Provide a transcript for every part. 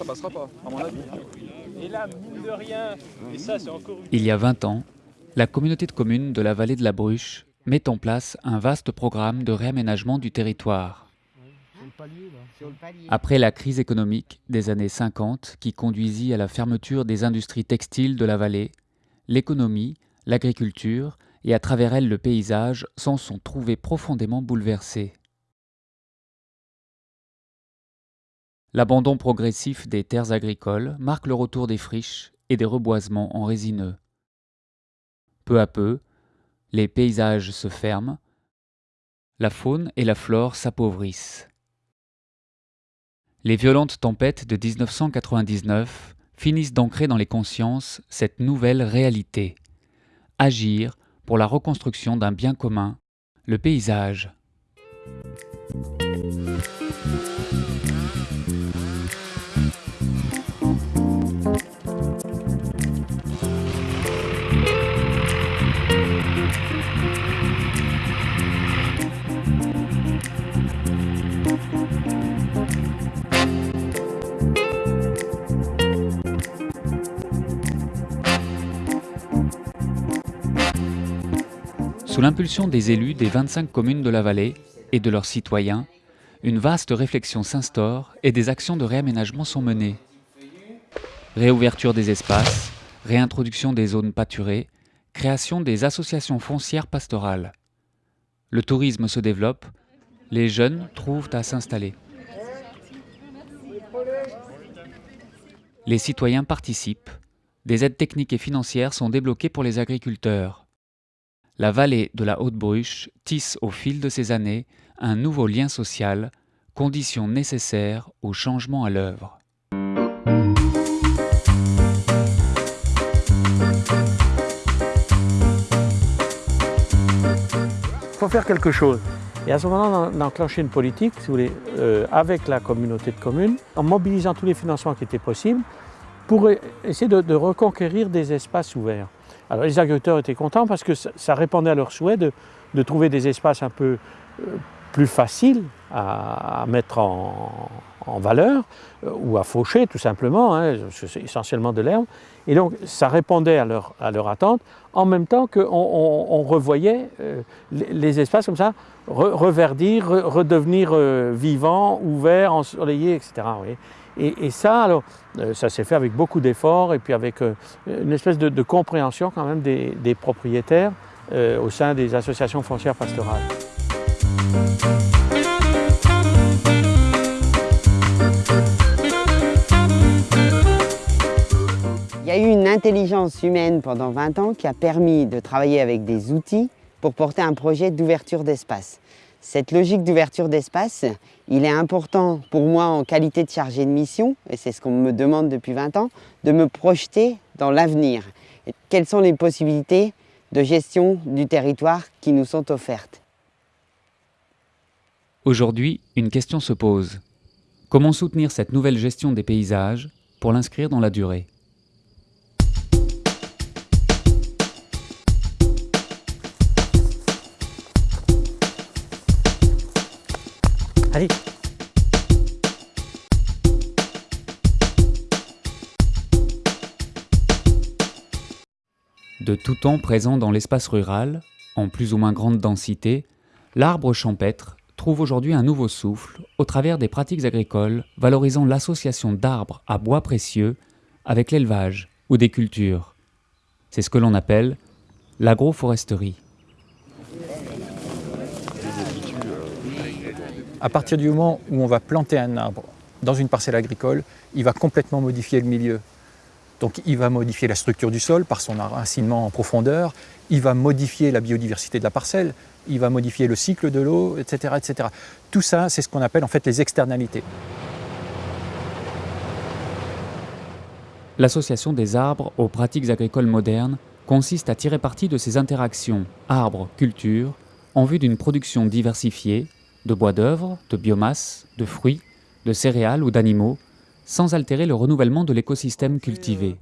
ça passera pas, à mon avis. Et là, mine de rien, et ça, c'est encore Il y a 20 ans, la communauté de communes de la vallée de la Bruche met en place un vaste programme de réaménagement du territoire. Après la crise économique des années 50 qui conduisit à la fermeture des industries textiles de la vallée, l'économie, l'agriculture et à travers elle le paysage s'en sont trouvés profondément bouleversés. L'abandon progressif des terres agricoles marque le retour des friches et des reboisements en résineux. Peu à peu, les paysages se ferment, la faune et la flore s'appauvrissent. Les violentes tempêtes de 1999 finissent d'ancrer dans les consciences cette nouvelle réalité. Agir pour la reconstruction d'un bien commun, le paysage. Sous l'impulsion des élus des 25 communes de la vallée et de leurs citoyens, une vaste réflexion s'instaure et des actions de réaménagement sont menées. Réouverture des espaces, réintroduction des zones pâturées, création des associations foncières pastorales. Le tourisme se développe, les jeunes trouvent à s'installer. Les citoyens participent, des aides techniques et financières sont débloquées pour les agriculteurs la vallée de la Haute-Bruche tisse au fil de ces années un nouveau lien social, condition nécessaire au changement à l'œuvre. Il faut faire quelque chose. Et à ce moment-là, on a enclenché une politique, si vous voulez, euh, avec la communauté de communes, en mobilisant tous les financements qui étaient possibles, pour essayer de reconquérir des espaces ouverts. Alors les agriculteurs étaient contents parce que ça, répondait à leur souhait de, trouver des espaces un peu euh, plus faciles à, mettre en, valeur euh, ou à faucher tout simplement, hein, c'est essentiellement de l'herbe. Et donc ça répondait à leur, à attente en même temps qu'on on, revoyait euh, les, espaces comme ça reverdir, redevenir vivants, ouverts, ensoleillés, etc. Et, ça, alors, euh, ça s'est fait avec beaucoup d'efforts et puis avec euh, une espèce de, compréhension quand même des, propriétaires euh, au sein des associations foncières pastorales. Il y a eu une intelligence humaine pendant 20 ans qui a permis de travailler avec des outils pour porter un projet d'ouverture d'espace. Cette logique d'ouverture d'espace, il est important pour moi en qualité de chargé de mission, et c'est ce qu'on me demande depuis 20 ans, de me projeter dans l'avenir. Quelles sont les possibilités de gestion du territoire qui nous sont offertes? Aujourd'hui, une question se pose. Comment soutenir cette nouvelle gestion des paysages pour l'inscrire dans la durée? Allez De tout temps présent dans l'espace rural, en plus ou moins grande densité, l'arbre champêtre trouve aujourd'hui un nouveau souffle au travers des pratiques agricoles valorisant l'association d'arbres à bois précieux avec l'élevage ou des cultures. C'est ce que l'on appelle l'agroforesterie. À partir du moment où on va planter un arbre dans une parcelle agricole, il va complètement modifier le milieu. Donc il va modifier la structure du sol par son enracinement en profondeur, il va modifier la biodiversité de la parcelle, il va modifier le cycle de l'eau, etc., etc. Tout ça, c'est ce qu'on appelle en fait les externalités. L'association des arbres aux pratiques agricoles modernes consiste à tirer parti de ces interactions arbres-culture en vue d'une production diversifiée de bois d'œuvre, de biomasse, de fruits, de céréales ou d'animaux, sans altérer le renouvellement de l'écosystème cultivé.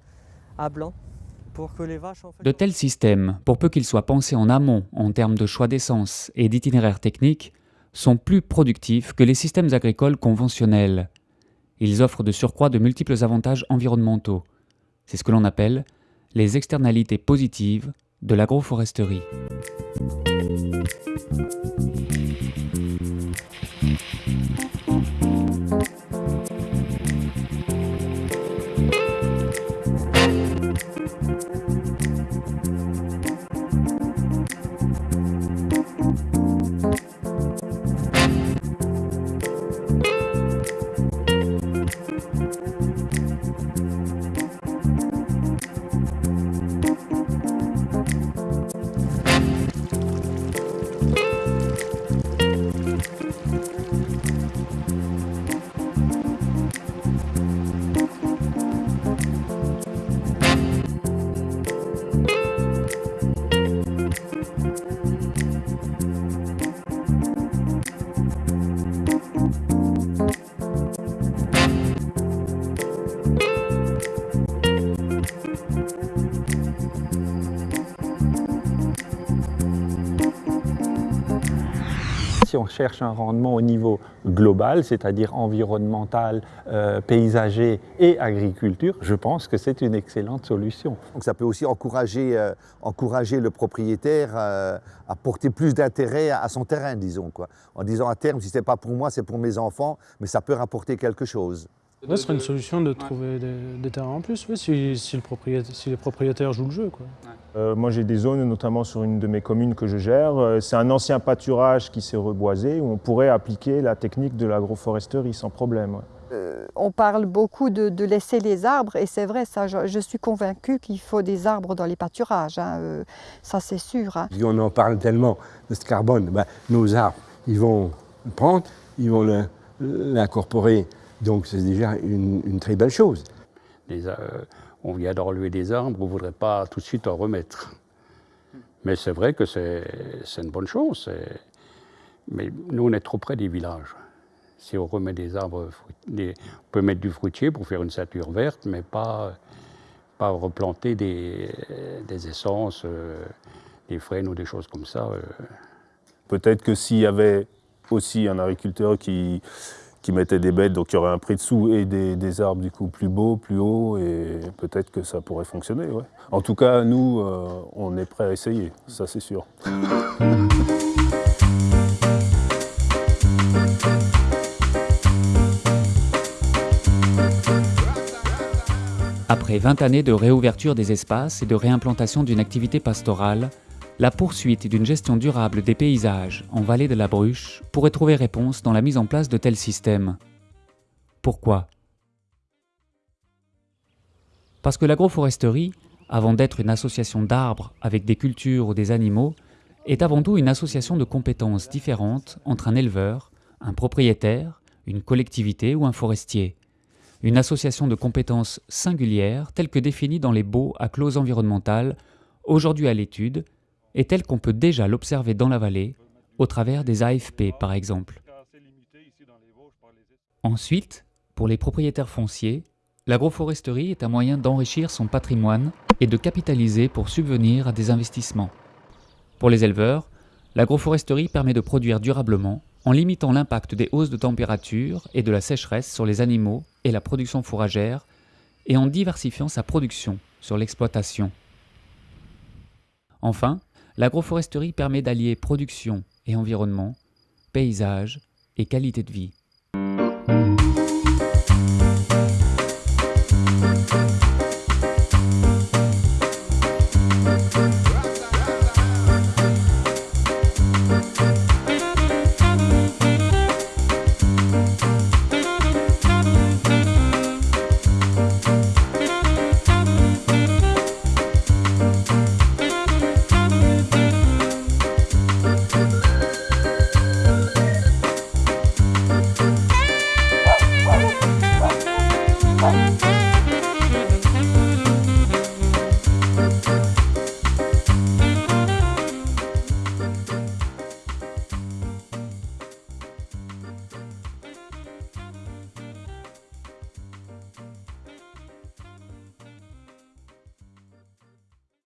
De tels systèmes, pour peu qu'ils soient pensés en amont en termes de choix d'essence et d'itinéraires techniques, sont plus productifs que les systèmes agricoles conventionnels. Ils offrent de surcroît de multiples avantages environnementaux. C'est ce que l'on appelle les externalités positives de l'agroforesterie. Si on cherche un rendement au niveau global, c'est-à-dire environnemental, euh, paysager et agriculture, je pense que c'est une excellente solution. Ça peut aussi encourager, euh, encourager le propriétaire euh, à porter plus d'intérêt à, son terrain, disons. Quoi. En disant à terme, si ce n'est pas pour moi, c'est pour mes enfants, mais ça peut rapporter quelque chose. Ce serait une solution de trouver des, terrains en plus, si, le propriétaire, si les propriétaires jouent le jeu. Quoi. Euh, moi j'ai des zones, notamment sur une de mes communes que je gère. Euh, c'est un ancien pâturage qui s'est reboisé où on pourrait appliquer la technique de l'agroforesterie sans problème. Euh, on parle beaucoup de, laisser les arbres et c'est vrai, ça, je, suis convaincue qu'il faut des arbres dans les pâturages, hein, ça c'est sûr. Hein. On en parle tellement de ce carbone, ben, nos arbres, ils vont le prendre, ils vont l'incorporer, donc c'est déjà une, très belle chose on vient d'enlever des arbres, on ne voudrait pas tout de suite en remettre. Mais c'est vrai que c'est une bonne chose. Mais nous, on est trop près des villages. Si on remet des arbres, on peut mettre du fruitier pour faire une ceinture verte, mais pas, pas replanter des, essences, euh, des frênes ou des choses comme ça. Euh. Peut-être que s'il y avait aussi un agriculteur qui, qui mettaient des bêtes, donc il y aurait un prix dessous et des, arbres du coup plus beaux, plus hauts, et peut-être que ça pourrait fonctionner. Ouais. En tout cas, nous, euh, on est prêts à essayer, ça c'est sûr. Après 20 années de réouverture des espaces et de réimplantation d'une activité pastorale, la poursuite d'une gestion durable des paysages en vallée de la Bruche pourrait trouver réponse dans la mise en place de tels systèmes. Pourquoi? Parce que l'agroforesterie, avant d'être une association d'arbres avec des cultures ou des animaux, est avant tout une association de compétences différentes entre un éleveur, un propriétaire, une collectivité ou un forestier. Une association de compétences singulières telles que définies dans les baux à clause environnementale, aujourd'hui à l'étude est telle qu'on peut déjà l'observer dans la vallée, au travers des AFP par exemple. Ensuite, pour les propriétaires fonciers, l'agroforesterie est un moyen d'enrichir son patrimoine et de capitaliser pour subvenir à des investissements. Pour les éleveurs, l'agroforesterie permet de produire durablement en limitant l'impact des hausses de température et de la sécheresse sur les animaux et la production fourragère et en diversifiant sa production sur l'exploitation. Enfin, L'agroforesterie permet d'allier production et environnement, paysage et qualité de vie. Thank